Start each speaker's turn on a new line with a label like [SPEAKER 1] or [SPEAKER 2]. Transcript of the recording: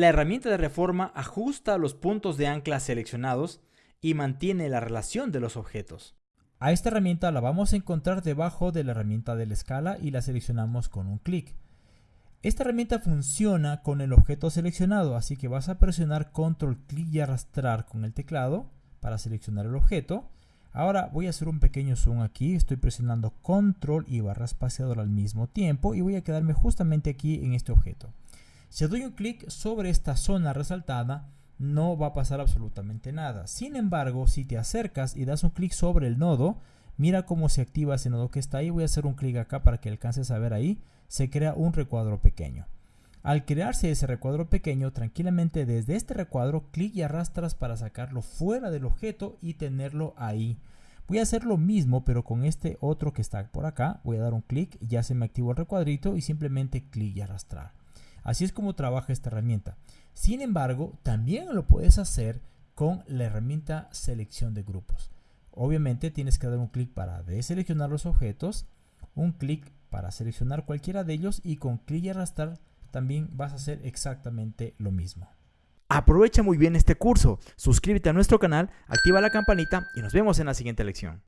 [SPEAKER 1] La herramienta de reforma ajusta los puntos de ancla seleccionados y mantiene la relación de los objetos.
[SPEAKER 2] A esta herramienta la vamos a encontrar debajo de la herramienta de la escala y la seleccionamos con un clic. Esta herramienta funciona con el objeto seleccionado, así que vas a presionar control, clic y arrastrar con el teclado para seleccionar el objeto. Ahora voy a hacer un pequeño zoom aquí, estoy presionando control y barra espaciadora al mismo tiempo y voy a quedarme justamente aquí en este objeto. Si doy un clic sobre esta zona resaltada, no va a pasar absolutamente nada. Sin embargo, si te acercas y das un clic sobre el nodo, mira cómo se activa ese nodo que está ahí. Voy a hacer un clic acá para que alcances a ver ahí. Se crea un recuadro pequeño. Al crearse ese recuadro pequeño, tranquilamente desde este recuadro, clic y arrastras para sacarlo fuera del objeto y tenerlo ahí. Voy a hacer lo mismo, pero con este otro que está por acá. Voy a dar un clic, ya se me activó el recuadrito y simplemente clic y arrastrar. Así es como trabaja esta herramienta. Sin embargo, también lo puedes hacer con la herramienta selección de grupos. Obviamente tienes que dar un clic para deseleccionar los objetos, un clic para seleccionar cualquiera de ellos y con clic y arrastrar también vas a hacer exactamente lo mismo.
[SPEAKER 1] Aprovecha muy bien este curso, suscríbete a nuestro canal, activa la campanita y nos vemos en la siguiente lección.